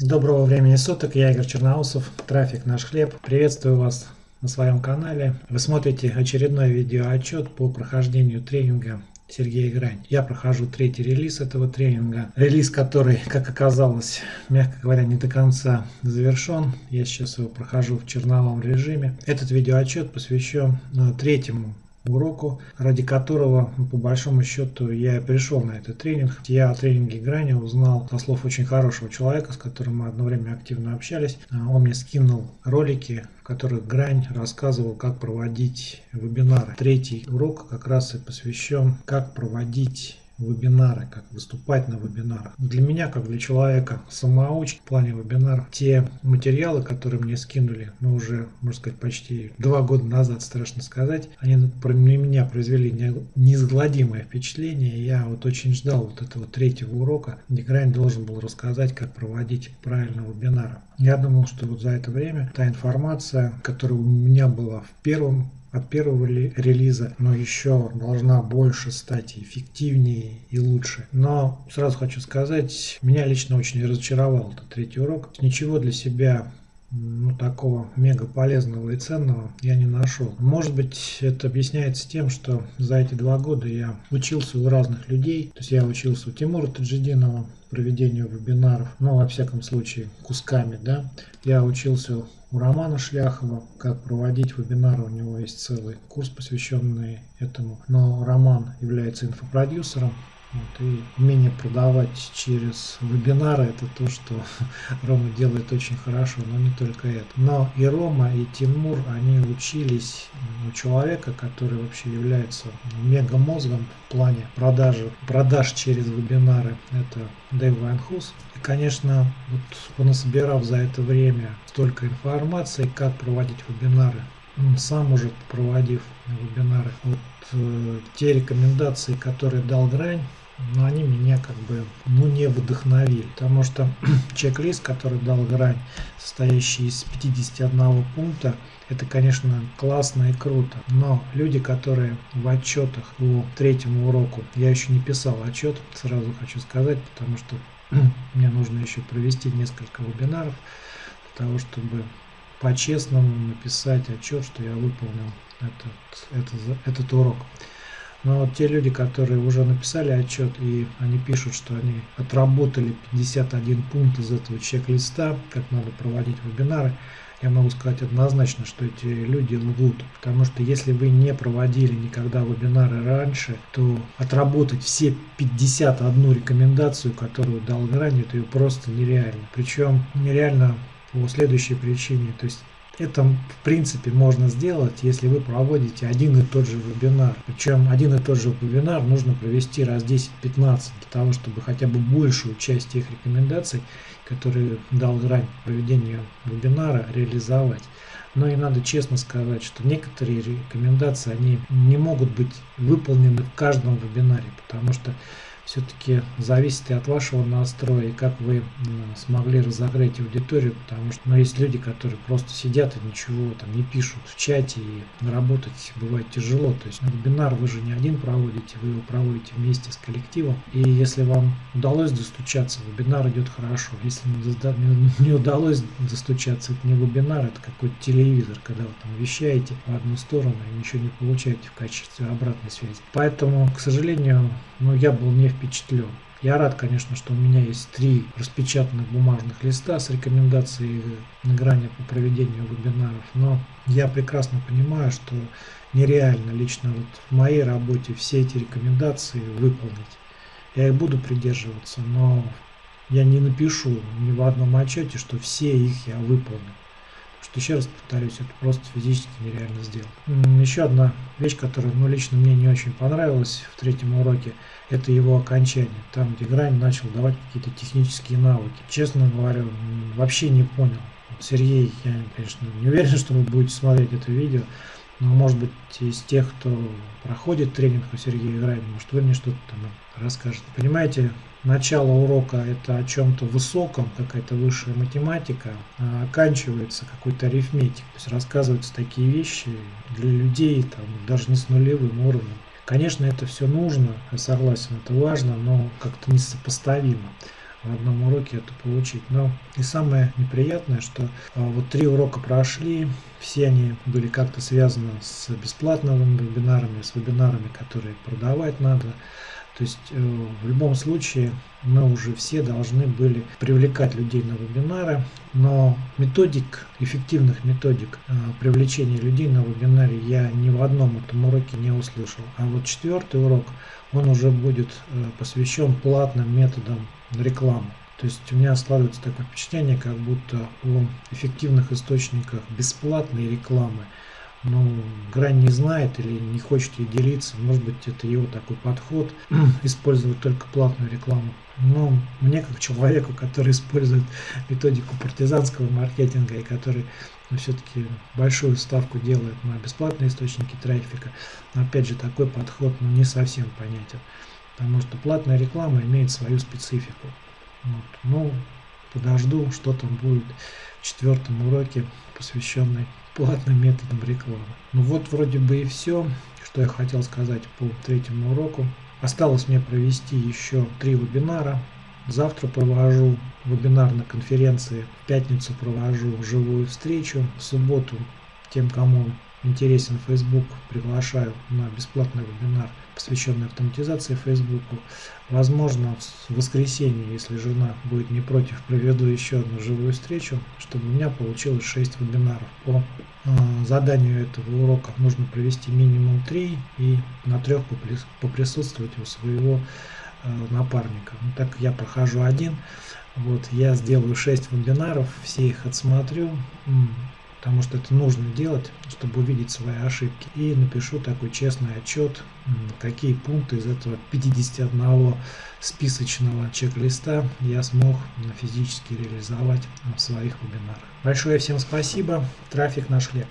Доброго времени суток, я Игорь Черноусов, трафик наш хлеб. Приветствую вас на своем канале. Вы смотрите очередной видеоотчет по прохождению тренинга Сергея Грань. Я прохожу третий релиз этого тренинга. Релиз, который, как оказалось, мягко говоря, не до конца завершен. Я сейчас его прохожу в черновом режиме. Этот видеоотчет посвящен э, третьему уроку, ради которого, по большому счету, я пришел на этот тренинг. Я о тренинге грани узнал со слов очень хорошего человека, с которым мы одно время активно общались. А, он мне скинул ролики, в которых Грань рассказывал, как проводить вебинары. Третий урок как раз и посвящен, как проводить вебинары, как выступать на вебинарах. Для меня, как для человека самоучки в плане вебинаров, те материалы, которые мне скинули, ну уже, можно сказать, почти два года назад, страшно сказать, они на меня произвели неизгладимое впечатление. Я вот очень ждал вот этого третьего урока, где должен был рассказать, как проводить правильно вебинары. Я думал, что вот за это время та информация, которая у меня была в первом от первого релиза, но еще должна больше стать эффективнее и лучше. Но сразу хочу сказать, меня лично очень разочаровал этот третий урок. Ничего для себя ну, такого мега полезного и ценного я не нашел. Может быть, это объясняется тем, что за эти два года я учился у разных людей. То есть я учился у Тимура Таджидинова проведению вебинаров, ну, во всяком случае, кусками, да. Я учился у Романа Шляхова, как проводить вебинары, у него есть целый курс, посвященный этому. Но Роман является инфопродюсером, вот, и умение продавать через вебинары это то, что Рома делает очень хорошо, но не только это. Но и Рома, и Тимур, они учились у человека, который вообще является мегамозгом в плане продажи, продаж через вебинары. Это Дэйв Вайнхус. И, конечно, вот понасобирав за это время столько информации, как проводить вебинары, сам может проводив вебинары. Вот э, те рекомендации, которые дал Грань, но они меня как бы ну, не вдохновили, потому что чек-лист, который дал Грань, состоящий из 51 пункта, это, конечно, классно и круто, но люди, которые в отчетах по третьему уроку, я еще не писал отчет, сразу хочу сказать, потому что мне нужно еще провести несколько вебинаров для того, чтобы по-честному написать отчет, что я выполнил этот, этот, этот урок. Но вот те люди, которые уже написали отчет и они пишут, что они отработали 51 пункт из этого чек-листа, как надо проводить вебинары, я могу сказать однозначно, что эти люди лгут. Потому что если вы не проводили никогда вебинары раньше, то отработать все 51 рекомендацию, которую дал Грани, это просто нереально. Причем нереально по следующей причине. То есть это в принципе можно сделать, если вы проводите один и тот же вебинар. Причем один и тот же вебинар нужно провести раз 10-15 для того, чтобы хотя бы большую часть тех рекомендаций, которые дал грань проведения вебинара, реализовать. Но и надо честно сказать, что некоторые рекомендации, они не могут быть выполнены в каждом вебинаре, потому что все-таки зависит и от вашего настроя, и как вы смогли разогреть аудиторию, потому что ну, есть люди, которые просто сидят и ничего там не пишут в чате, и работать бывает тяжело. То есть вебинар вы же не один проводите, вы его проводите вместе с коллективом. И если вам удалось достучаться, вебинар идет хорошо. Если не удалось достучаться, это не вебинар, это какой-то телевизор, когда вы там вещаете в одну сторону и ничего не получаете в качестве обратной связи. Поэтому, к сожалению, ну, я был не впечатлен. Я рад, конечно, что у меня есть три распечатанных бумажных листа с рекомендацией на грани по проведению вебинаров, но я прекрасно понимаю, что нереально лично вот в моей работе все эти рекомендации выполнить. Я их буду придерживаться, но я не напишу ни в одном отчете, что все их я выполнил что еще раз повторюсь, это просто физически нереально сделать. Еще одна вещь, которая ну, лично мне не очень понравилась в третьем уроке, это его окончание, там где Грань начал давать какие-то технические навыки. Честно говоря, вообще не понял. Сергей, я, конечно, не уверен, что вы будете смотреть это видео, может быть из тех, кто проходит тренинг у Сергея Грайна, может вы мне что-то там расскажете. Понимаете, начало урока это о чем-то высоком, какая-то высшая математика, а оканчивается какой-то арифметик. То есть рассказываются такие вещи для людей, там, даже не с нулевым уровнем. Конечно, это все нужно, я согласен, это важно, но как-то несопоставимо. В одном уроке это получить. Но и самое неприятное, что а, вот три урока прошли, все они были как-то связаны с бесплатными вебинарами, с вебинарами, которые продавать надо. То есть э, в любом случае мы уже все должны были привлекать людей на вебинары, но методик, эффективных методик э, привлечения людей на вебинаре я ни в одном этом уроке не услышал. А вот четвертый урок, он уже будет э, посвящен платным методам рекламы. То есть у меня складывается такое впечатление, как будто о эффективных источниках бесплатной рекламы ну, грань не знает или не хочет ей делиться. Может быть, это его такой подход, использовать только платную рекламу. Но мне, как человеку, который использует методику партизанского маркетинга и который ну, все-таки большую ставку делает на бесплатные источники трафика, опять же, такой подход ну, не совсем понятен. Потому что платная реклама имеет свою специфику. Вот. Ну, подожду, что там будет в четвертом уроке, посвященный платным методом рекламы. Ну вот вроде бы и все, что я хотел сказать по третьему уроку. Осталось мне провести еще три вебинара. Завтра провожу вебинар на конференции, в пятницу провожу живую встречу, в субботу тем, кому интересен Facebook, приглашаю на бесплатный вебинар, посвященный автоматизации Facebook. Возможно, в воскресенье, если жена будет не против, проведу еще одну живую встречу, чтобы у меня получилось 6 вебинаров. По э, заданию этого урока нужно провести минимум 3 и на трех поприсутствовать у своего э, напарника. Ну, так я прохожу один, вот я сделаю 6 вебинаров, все их отсмотрю, потому что это нужно делать, чтобы увидеть свои ошибки. И напишу такой честный отчет, какие пункты из этого 51 списочного чек-листа я смог физически реализовать в своих вебинарах. Большое всем спасибо. Трафик наш хлеб.